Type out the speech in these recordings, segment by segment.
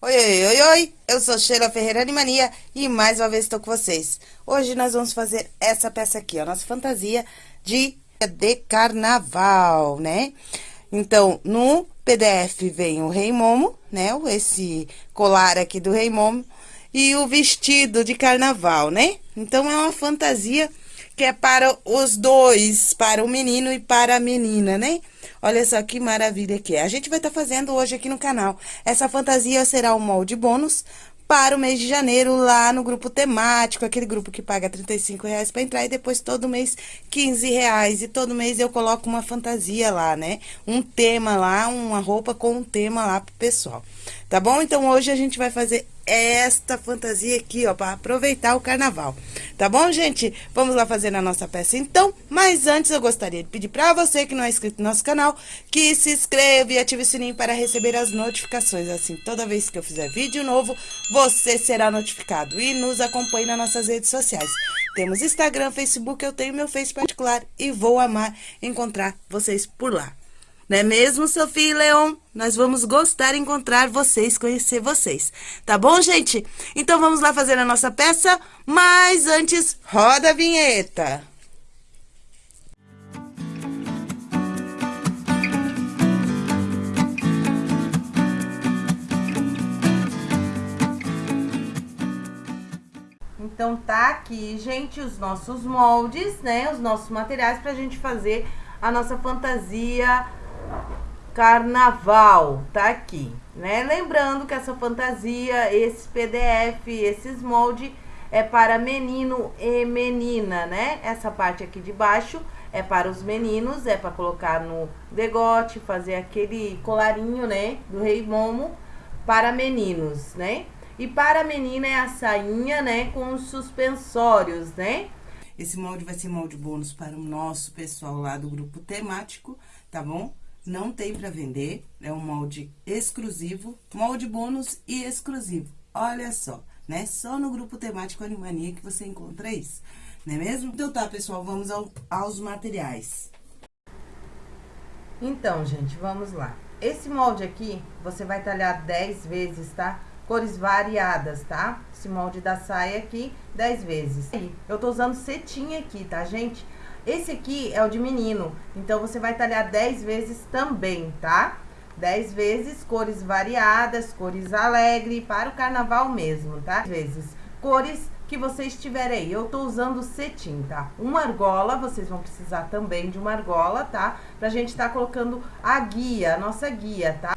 Oi, oi, oi, oi, eu sou Sheila Ferreira Animania e mais uma vez estou com vocês. Hoje nós vamos fazer essa peça aqui, a nossa fantasia de, de carnaval, né? Então, no PDF vem o Rei Momo, né? Esse colar aqui do Rei Momo e o vestido de carnaval, né? Então, é uma fantasia que é para os dois, para o menino e para a menina, né? Olha só que maravilha que é. A gente vai estar tá fazendo hoje aqui no canal. Essa fantasia será um molde bônus para o mês de janeiro lá no grupo temático, aquele grupo que paga 35 reais para entrar e depois todo mês 15 reais. E todo mês eu coloco uma fantasia lá, né? Um tema lá, uma roupa com um tema lá pro pessoal. Tá bom? Então hoje a gente vai fazer esta fantasia aqui, ó, para aproveitar o carnaval. Tá bom, gente? Vamos lá fazer a nossa peça então. Mas antes eu gostaria de pedir para você que não é inscrito no nosso canal, que se inscreva e ative o sininho para receber as notificações. Assim, toda vez que eu fizer vídeo novo, você será notificado. E nos acompanhe nas nossas redes sociais. Temos Instagram, Facebook, eu tenho meu Face particular e vou amar encontrar vocês por lá. Não é mesmo, Sofia e Leon? Nós vamos gostar de encontrar vocês, conhecer vocês. Tá bom, gente? Então, vamos lá fazer a nossa peça, mas antes, roda a vinheta. Então, tá aqui, gente, os nossos moldes, né? Os nossos materiais pra gente fazer a nossa fantasia carnaval, tá aqui, né? Lembrando que essa fantasia, esse PDF, esses molde é para menino e menina, né? Essa parte aqui de baixo é para os meninos, é para colocar no degote, fazer aquele colarinho, né? Do rei Momo para meninos, né? E para menina é a sainha, né? Com os suspensórios, né? Esse molde vai ser molde bônus para o nosso pessoal lá do grupo temático, tá bom? Não tem para vender, é um molde exclusivo, molde bônus e exclusivo. Olha só, né? Só no grupo temático Animania que você encontra isso, não é mesmo? Então tá, pessoal, vamos ao, aos materiais. Então, gente, vamos lá. Esse molde aqui, você vai talhar 10 vezes, tá? Cores variadas, tá? Esse molde da saia aqui, 10 vezes. Eu tô usando cetim aqui, tá, gente? Esse aqui é o de menino, então você vai talhar 10 vezes também, tá? 10 vezes, cores variadas, cores alegre, para o carnaval mesmo, tá? Vezes, cores que vocês tiverem aí. Eu tô usando cetim, tá? Uma argola, vocês vão precisar também de uma argola, tá? Pra gente tá colocando a guia, a nossa guia, tá?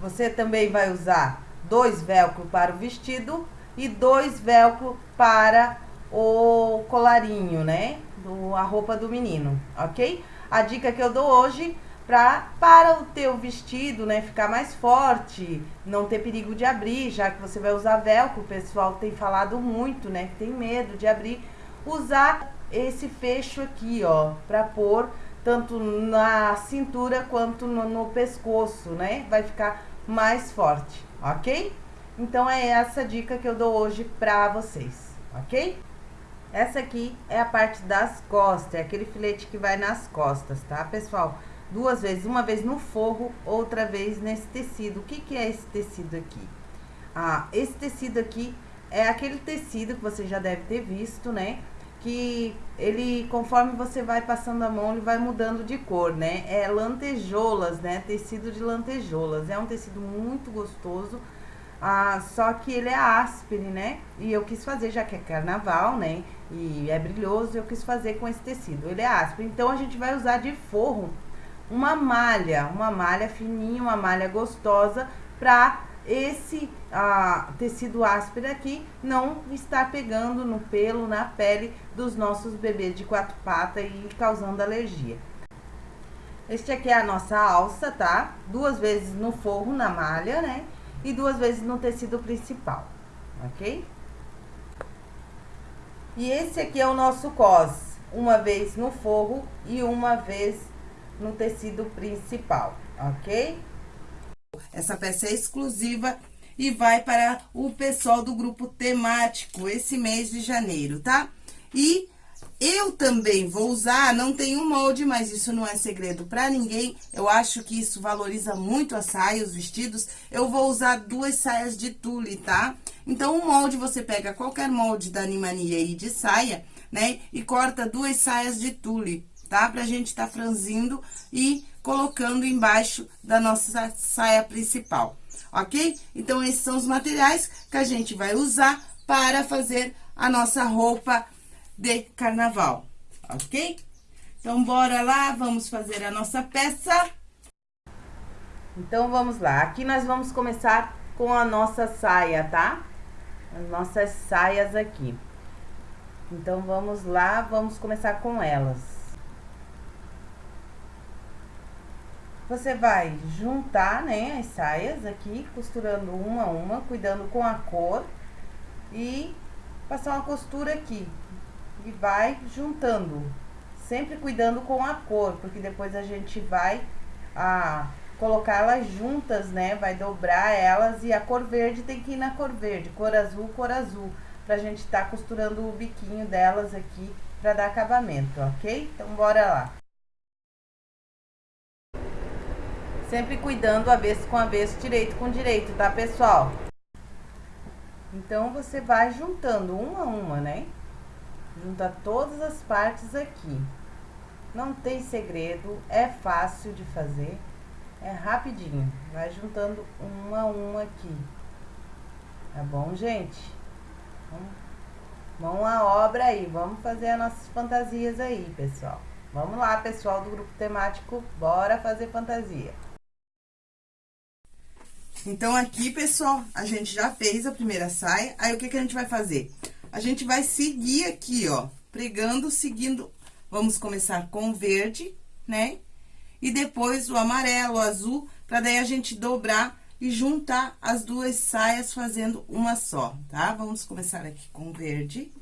Você também vai usar dois velcro para o vestido e dois velcro para o colarinho, né? Do, a roupa do menino, ok? A dica que eu dou hoje pra, para o teu vestido, né, ficar mais forte, não ter perigo de abrir, já que você vai usar velcro, o pessoal tem falado muito, né, que tem medo de abrir, usar esse fecho aqui, ó, pra pôr tanto na cintura quanto no, no pescoço, né, vai ficar mais forte, ok? Então, é essa dica que eu dou hoje pra vocês, ok? Essa aqui é a parte das costas, é aquele filete que vai nas costas, tá, pessoal? Duas vezes, uma vez no forro, outra vez nesse tecido. O que que é esse tecido aqui? Ah, esse tecido aqui é aquele tecido que você já deve ter visto, né? Que ele, conforme você vai passando a mão, ele vai mudando de cor, né? É lantejoulas, né? Tecido de lantejoulas. É um tecido muito gostoso, ah, só que ele é áspero, né? E eu quis fazer, já que é carnaval, né? E é brilhoso, eu quis fazer com esse tecido. Ele é áspero. Então, a gente vai usar de forro uma malha, uma malha fininha, uma malha gostosa, pra esse ah, tecido áspero aqui não estar pegando no pelo, na pele dos nossos bebês de quatro patas e causando alergia. Este aqui é a nossa alça, tá? Duas vezes no forro, na malha, né? E duas vezes no tecido principal, ok? E esse aqui é o nosso cos, uma vez no forro e uma vez no tecido principal, ok? Essa peça é exclusiva e vai para o pessoal do grupo temático esse mês de janeiro, tá? E eu também vou usar, não tem um molde, mas isso não é segredo pra ninguém. Eu acho que isso valoriza muito a saia, os vestidos. Eu vou usar duas saias de tule, tá? Então, o molde, você pega qualquer molde da Animania aí de saia, né? E corta duas saias de tule, tá? Pra gente tá franzindo e colocando embaixo da nossa saia principal, ok? Então, esses são os materiais que a gente vai usar para fazer a nossa roupa de carnaval, ok? Então, bora lá, vamos fazer a nossa peça. Então, vamos lá. Aqui nós vamos começar com a nossa saia, tá? As nossas saias aqui. Então, vamos lá, vamos começar com elas. Você vai juntar, né, as saias aqui, costurando uma a uma, cuidando com a cor. E passar uma costura aqui, e vai juntando, sempre cuidando com a cor, porque depois a gente vai a colocar elas juntas, né? Vai dobrar elas e a cor verde tem que ir na cor verde, cor azul, cor azul, pra gente tá costurando o biquinho delas aqui pra dar acabamento, ok? Então, bora lá. Sempre cuidando avesso com avesso, direito com direito, tá, pessoal? Então, você vai juntando uma a uma, né? Junta todas as partes aqui. Não tem segredo, é fácil de fazer, é rapidinho. Vai juntando uma a uma aqui. Tá bom, gente? Vamos, à obra aí, vamos fazer as nossas fantasias aí, pessoal. Vamos lá, pessoal do grupo temático, bora fazer fantasia. Então, aqui, pessoal, a gente já fez a primeira saia. Aí, o que, que a gente vai fazer? A gente vai seguir aqui, ó, pregando, seguindo. Vamos começar com o verde, né? E depois o amarelo, o azul, pra daí a gente dobrar e juntar as duas saias fazendo uma só, tá? Vamos começar aqui com o verde.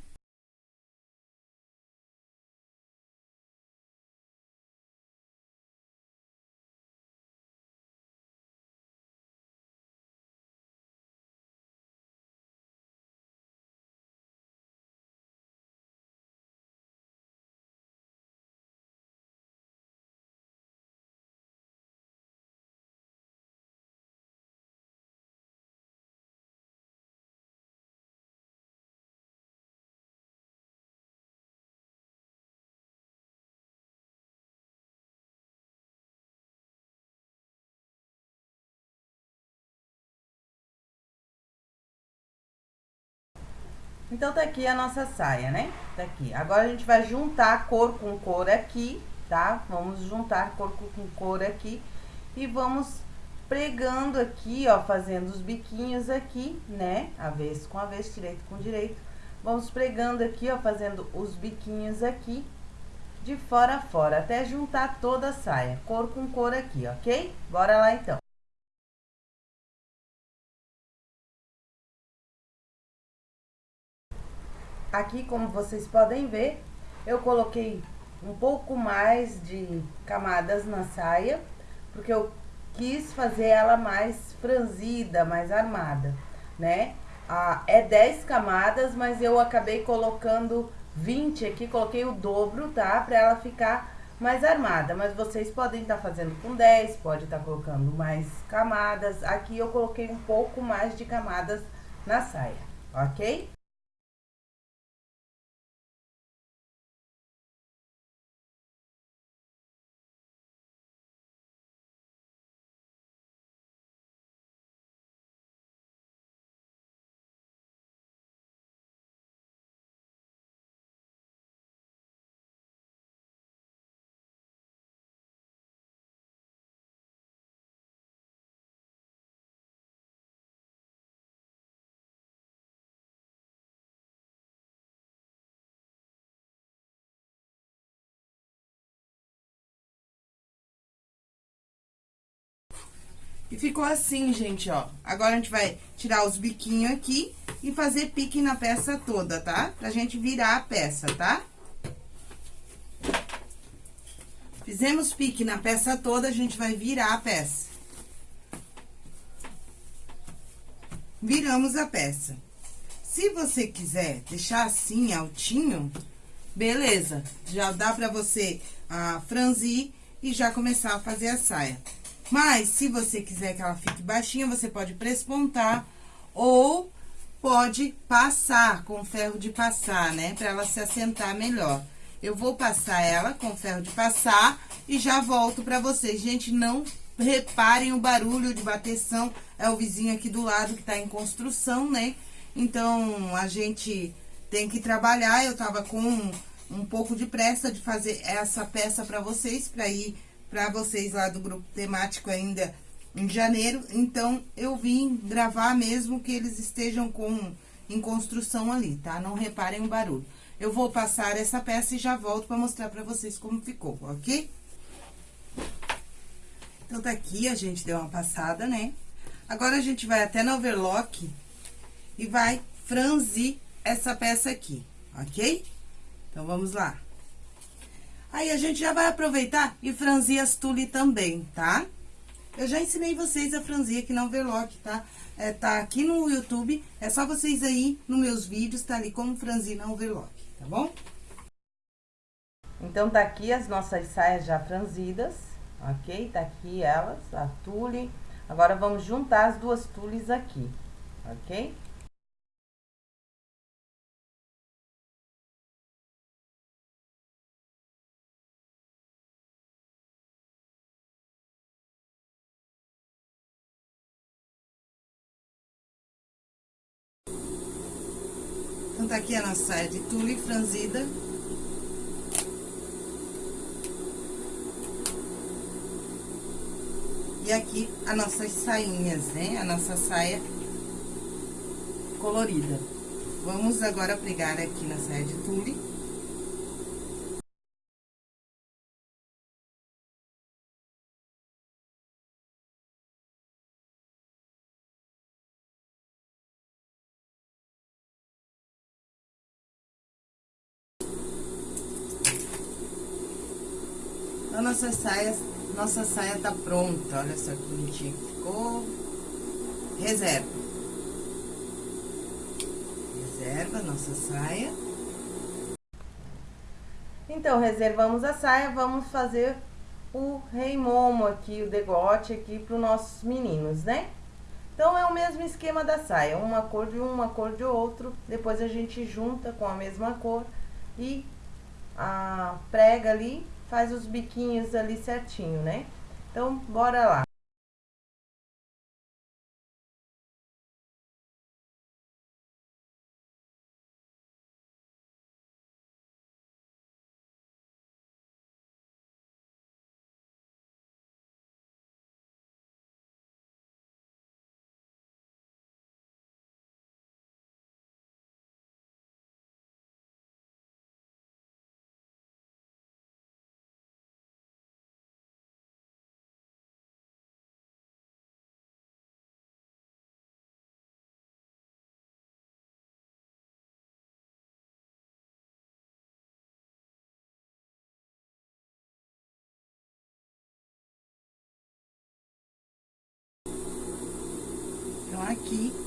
Então, tá aqui a nossa saia, né? Tá aqui. Agora, a gente vai juntar cor com cor aqui, tá? Vamos juntar cor com cor aqui e vamos pregando aqui, ó, fazendo os biquinhos aqui, né? Avesso com avesso, direito com direito. Vamos pregando aqui, ó, fazendo os biquinhos aqui, de fora a fora, até juntar toda a saia, cor com cor aqui, ok? Bora lá, então. Aqui, como vocês podem ver, eu coloquei um pouco mais de camadas na saia, porque eu quis fazer ela mais franzida, mais armada, né? Ah, é 10 camadas, mas eu acabei colocando 20 aqui, coloquei o dobro, tá? Pra ela ficar mais armada, mas vocês podem estar tá fazendo com 10, pode estar tá colocando mais camadas. Aqui eu coloquei um pouco mais de camadas na saia, ok? E ficou assim, gente, ó. Agora, a gente vai tirar os biquinhos aqui e fazer pique na peça toda, tá? Pra gente virar a peça, tá? Fizemos pique na peça toda, a gente vai virar a peça. Viramos a peça. Se você quiser deixar assim, altinho, beleza. Já dá pra você ah, franzir e já começar a fazer a saia. Mas, se você quiser que ela fique baixinha, você pode prespontar ou pode passar com ferro de passar, né? Pra ela se assentar melhor. Eu vou passar ela com ferro de passar e já volto pra vocês. Gente, não reparem o barulho de bateção, é o vizinho aqui do lado que tá em construção, né? Então, a gente tem que trabalhar, eu tava com um, pouco de pressa de fazer essa peça pra vocês, pra ir pra vocês lá do grupo temático ainda em janeiro. Então, eu vim gravar mesmo que eles estejam com em construção ali, tá? Não reparem o barulho. Eu vou passar essa peça e já volto pra mostrar pra vocês como ficou, ok? Então, tá aqui, a gente deu uma passada, né? Agora, a gente vai até no overlock e vai franzir essa peça aqui, ok? Então, vamos lá. Aí, a gente já vai aproveitar e franzir as tule também, tá? Eu já ensinei vocês a franzir aqui no overlock, tá? É, tá aqui no YouTube, é só vocês aí, nos meus vídeos, tá ali como franzir no overlock, tá bom? Então, tá aqui as nossas saias já franzidas, ok? Tá aqui elas, a tule. Agora, vamos juntar as duas tules aqui, ok? Então, tá aqui a nossa saia de tule franzida. E aqui as nossas sainhas, né? A nossa saia colorida. Vamos agora pregar aqui na saia de tule. Então, nossas saias, nossa saia tá pronta. Olha só que bonitinho que ficou. Reserva. Reserva nossa saia. Então, reservamos a saia, vamos fazer o rei momo aqui, o degote aqui para os nossos meninos, né? Então, é o mesmo esquema da saia, uma cor de um, uma cor de outro, depois a gente junta com a mesma cor e prega ali faz os biquinhos ali certinho, né? Então, bora lá.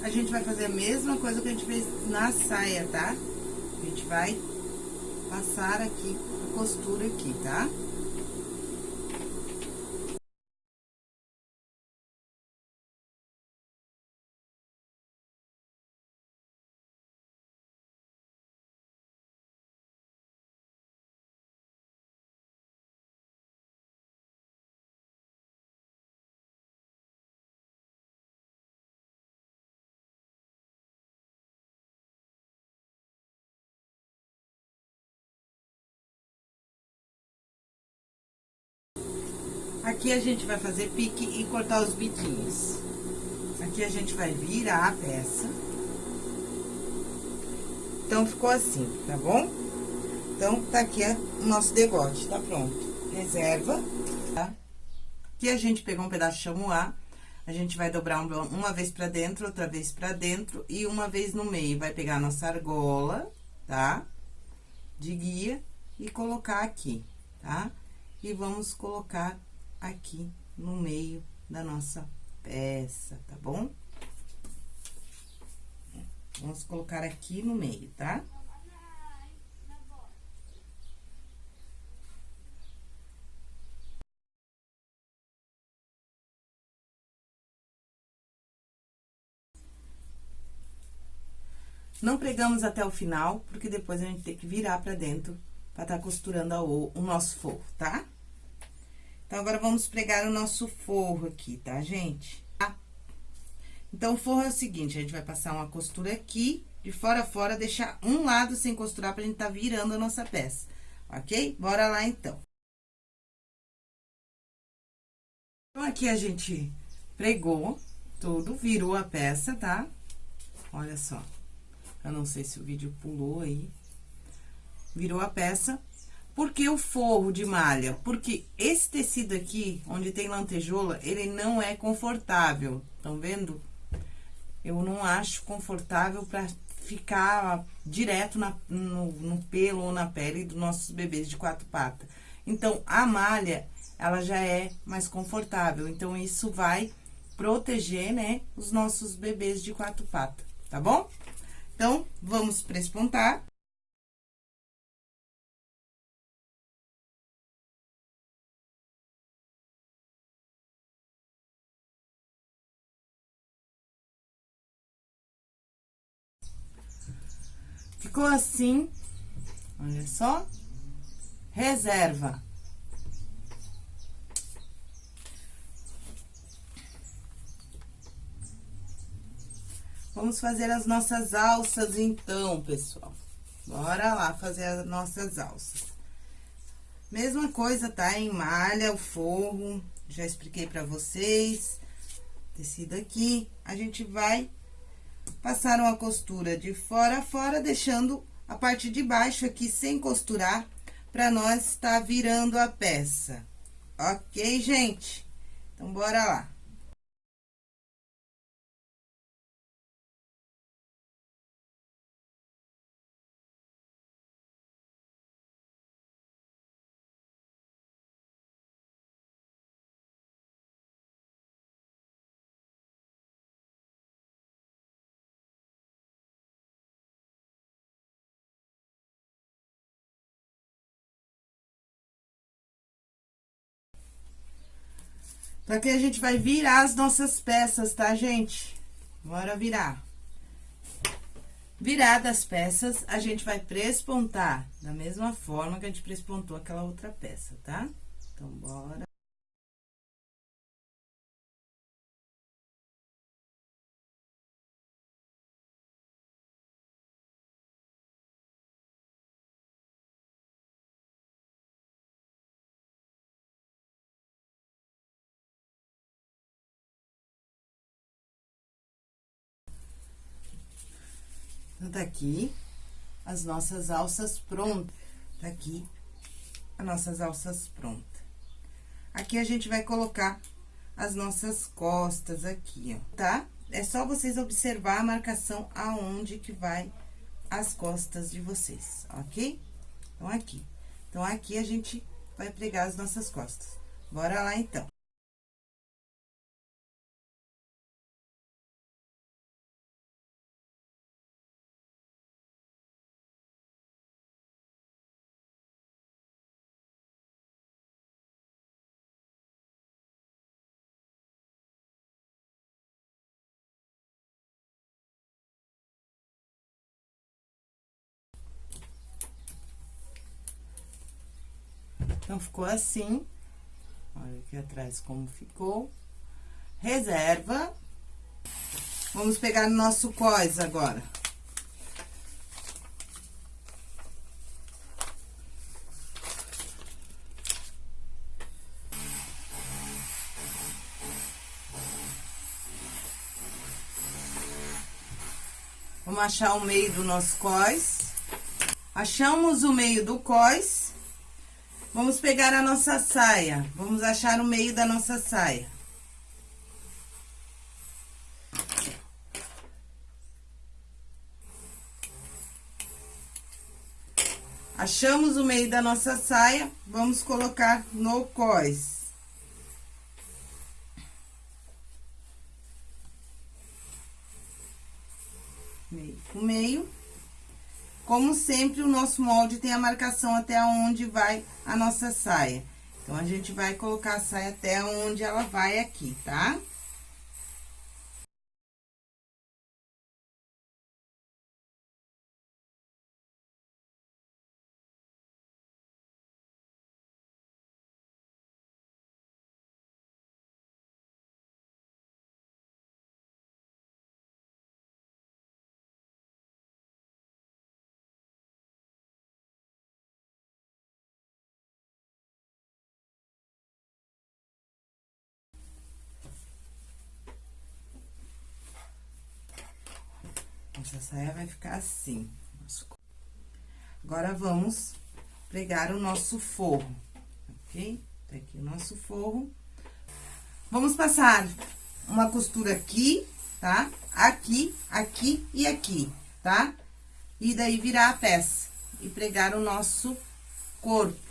A gente vai fazer a mesma coisa que a gente fez na saia, tá? A gente vai passar aqui a costura aqui, tá? Aqui a gente vai fazer pique e cortar os biquinhos. Aqui a gente vai virar a peça. Então, ficou assim, tá bom? Então, tá aqui o nosso degote, tá pronto. Reserva, tá? Aqui a gente pegou um pedaço de chamois, a gente vai dobrar uma vez pra dentro, outra vez pra dentro e uma vez no meio. Vai pegar a nossa argola, tá? De guia e colocar aqui, tá? E vamos colocar aqui no meio da nossa peça, tá bom? Vamos colocar aqui no meio, tá? Não pregamos até o final, porque depois a gente tem que virar pra dentro pra tá costurando o nosso forro, Tá? Então, agora, vamos pregar o nosso forro aqui, tá, gente? Então, o forro é o seguinte, a gente vai passar uma costura aqui, de fora a fora, deixar um lado sem costurar pra gente tá virando a nossa peça, ok? Bora lá, então. Então, aqui a gente pregou tudo, virou a peça, tá? Olha só. Eu não sei se o vídeo pulou aí. Virou a peça. Por que o forro de malha? Porque esse tecido aqui, onde tem lantejoula, ele não é confortável. Estão vendo? Eu não acho confortável pra ficar direto na, no, no pelo ou na pele dos nossos bebês de quatro patas. Então, a malha, ela já é mais confortável. Então, isso vai proteger, né, os nossos bebês de quatro patas, tá bom? Então, vamos prespontar. Ficou assim, olha só, reserva. Vamos fazer as nossas alças, então, pessoal. Bora lá fazer as nossas alças. Mesma coisa, tá? Em malha, o forro, já expliquei pra vocês. Tecido aqui, a gente vai passar uma costura de fora a fora, deixando a parte de baixo aqui sem costurar, pra nós estar tá virando a peça. Ok, gente? Então, bora lá. Pra que a gente vai virar as nossas peças, tá, gente? Bora virar. Viradas as peças, a gente vai prespontar da mesma forma que a gente prespontou aquela outra peça, tá? Então, bora. Então, tá aqui as nossas alças prontas. Tá aqui as nossas alças prontas. Aqui a gente vai colocar as nossas costas aqui, ó, tá? É só vocês observar a marcação aonde que vai as costas de vocês, ok? Então, aqui. Então, aqui a gente vai pregar as nossas costas. Bora lá, então. Então, ficou assim. Olha aqui atrás como ficou. Reserva. Vamos pegar nosso cós agora. Vamos achar o meio do nosso cós. Achamos o meio do cós. Vamos pegar a nossa saia. Vamos achar o meio da nossa saia. Achamos o meio da nossa saia, vamos colocar no cós. Meio com meio. Como sempre, o nosso molde tem a marcação até onde vai a nossa saia. Então, a gente vai colocar a saia até onde ela vai aqui, tá? Nossa saia vai ficar assim. Agora, vamos pregar o nosso forro, ok? Tá aqui o nosso forro. Vamos passar uma costura aqui, tá? Aqui, aqui e aqui, tá? E daí virar a peça e pregar o nosso corpo.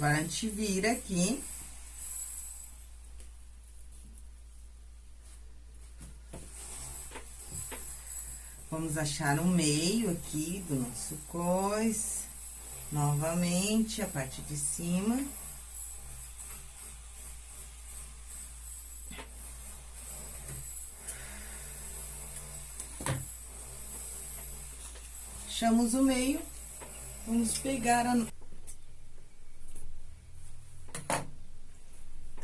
Agora, a gente vira aqui. Vamos achar o meio aqui do nosso cois. Novamente, a parte de cima. Achamos o meio, vamos pegar a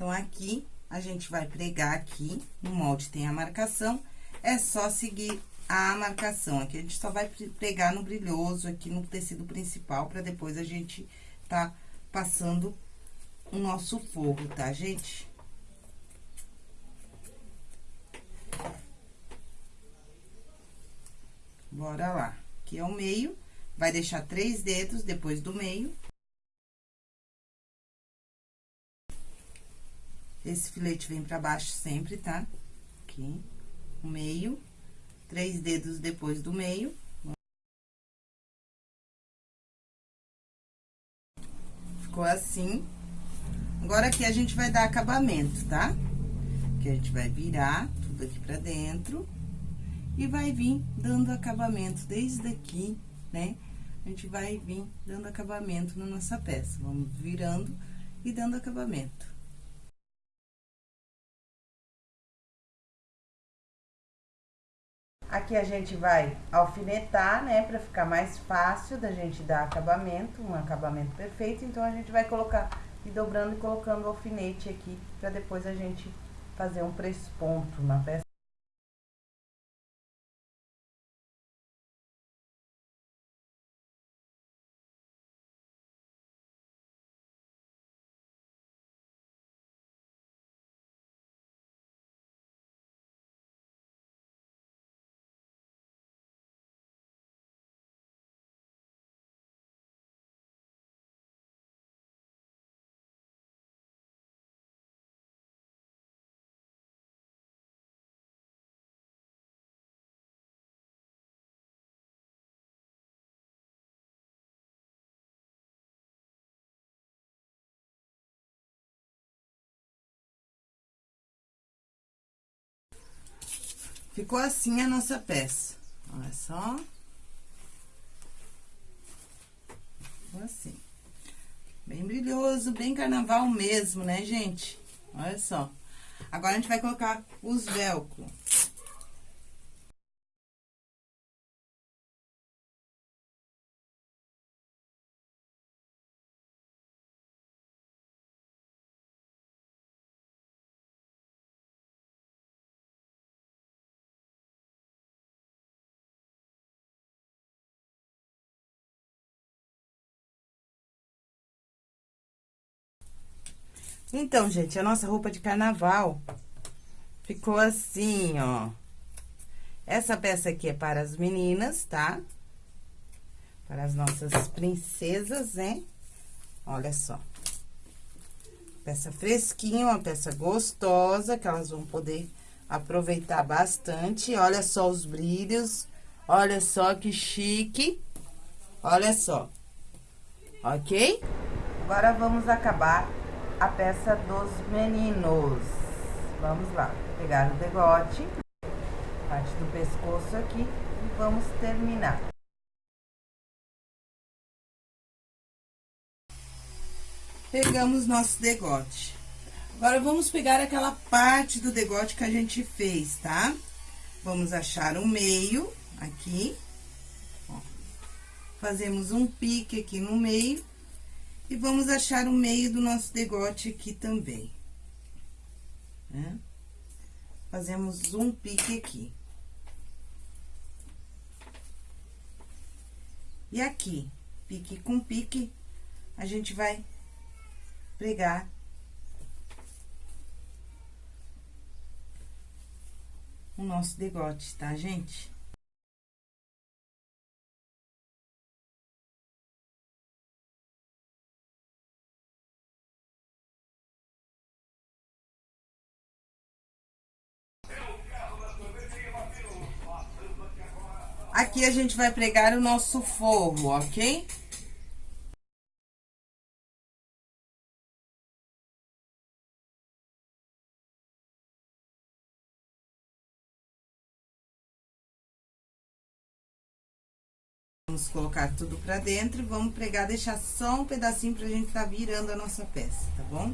Então, aqui, a gente vai pregar aqui, no molde tem a marcação, é só seguir a marcação. Aqui, a gente só vai pregar no brilhoso, aqui no tecido principal, pra depois a gente tá passando o nosso forro, tá, gente? Bora lá. Aqui é o meio, vai deixar três dedos depois do meio. Esse filete vem pra baixo sempre, tá? Aqui, o meio, três dedos depois do meio. Ficou assim. Agora, aqui a gente vai dar acabamento, tá? Que a gente vai virar tudo aqui pra dentro e vai vir dando acabamento desde aqui, né? A gente vai vir dando acabamento na nossa peça. Vamos virando e dando acabamento. Aqui a gente vai alfinetar, né, pra ficar mais fácil da gente dar acabamento, um acabamento perfeito. Então, a gente vai colocar e dobrando e colocando o alfinete aqui, pra depois a gente fazer um presponto na peça. Ficou assim a nossa peça. Olha só. Ficou assim. Bem brilhoso, bem carnaval mesmo, né, gente? Olha só. Agora, a gente vai colocar os velcro. Então, gente, a nossa roupa de carnaval ficou assim, ó. Essa peça aqui é para as meninas, tá? Para as nossas princesas, né? Olha só. Peça fresquinha, uma peça gostosa, que elas vão poder aproveitar bastante. Olha só os brilhos, olha só que chique. Olha só, ok? Agora, vamos acabar a peça dos meninos. Vamos lá, pegar o degote, parte do pescoço aqui, e vamos terminar. Pegamos nosso degote. Agora, vamos pegar aquela parte do degote que a gente fez, tá? Vamos achar o meio, aqui. Ó. Fazemos um pique aqui no meio E vamos achar o meio do nosso degote aqui também. Né? Fazemos um pique aqui. E aqui, pique com pique, a gente vai pregar o nosso degote, tá, gente? Aqui a gente vai pregar o nosso forro, ok? Vamos colocar tudo pra dentro vamos pregar, deixar só um pedacinho pra gente tá virando a nossa peça, tá bom?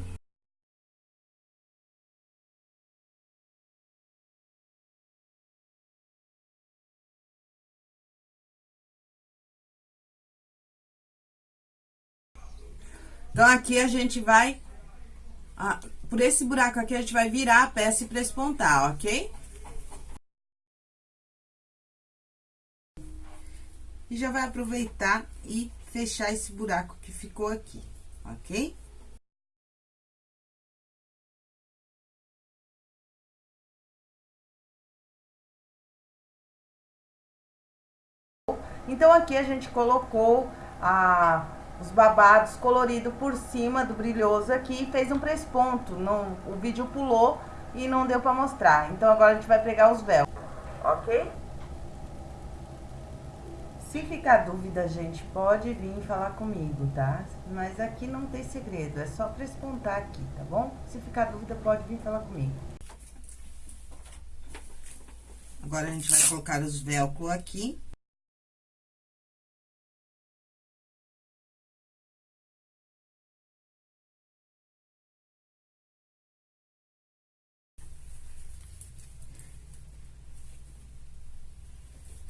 Então, aqui a gente vai... Por esse buraco aqui, a gente vai virar a peça e prespontar, ok? E já vai aproveitar e fechar esse buraco que ficou aqui, ok? Então, aqui a gente colocou a os babados colorido por cima do brilhoso aqui e fez um presponto. Não, o vídeo pulou e não deu pra mostrar. Então, agora a gente vai pregar os véus, ok? Se ficar dúvida, gente, pode vir falar comigo, tá? Mas aqui não tem segredo, é só prespontar aqui, tá bom? Se ficar dúvida, pode vir falar comigo. Agora, a gente vai colocar os velcro aqui.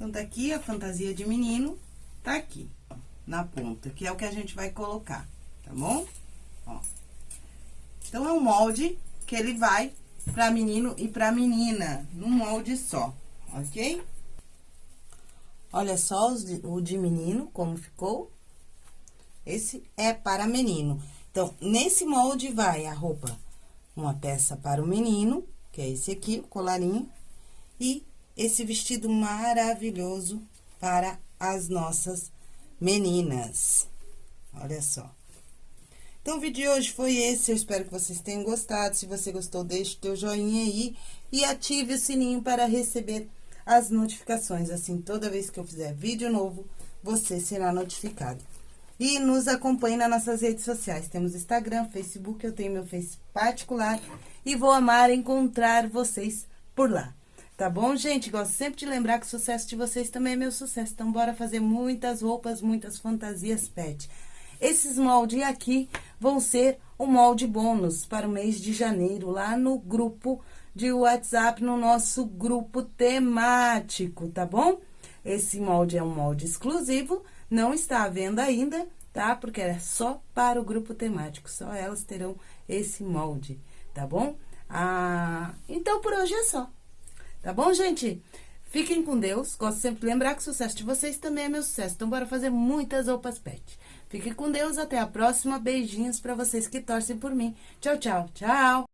Então, tá aqui a fantasia de menino, tá aqui, na ponta, que é o que a gente vai colocar, tá bom? Ó. Então, é um molde que ele vai pra menino e pra menina, num molde só, ok? Olha só o de menino, como ficou. Esse é para menino. Então, nesse molde vai a roupa, uma peça para o menino, que é esse aqui, o colarinho, e esse vestido maravilhoso para as nossas meninas. Olha só. Então, o vídeo de hoje foi esse, eu espero que vocês tenham gostado. Se você gostou, deixe o teu joinha aí e ative o sininho para receber as notificações. Assim, toda vez que eu fizer vídeo novo, você será notificado. E nos acompanhe nas nossas redes sociais. Temos Instagram, Facebook, eu tenho meu Face particular. E vou amar encontrar vocês por lá. Tá bom, gente? Gosto sempre de lembrar que o sucesso de vocês também é meu sucesso. Então, bora fazer muitas roupas, muitas fantasias pet. Esses moldes aqui vão ser o molde bônus para o mês de janeiro, lá no grupo de WhatsApp, no nosso grupo temático, tá bom? Esse molde é um molde exclusivo, não está à venda ainda, tá? Porque é só para o grupo temático, só elas terão esse molde, tá bom? Ah, então, por hoje é só. Tá bom, gente? Fiquem com Deus. Gosto sempre de lembrar que o sucesso de vocês também é meu sucesso. Então, bora fazer muitas roupas pet. Fiquem com Deus. Até a próxima. Beijinhos pra vocês que torcem por mim. Tchau, tchau. Tchau.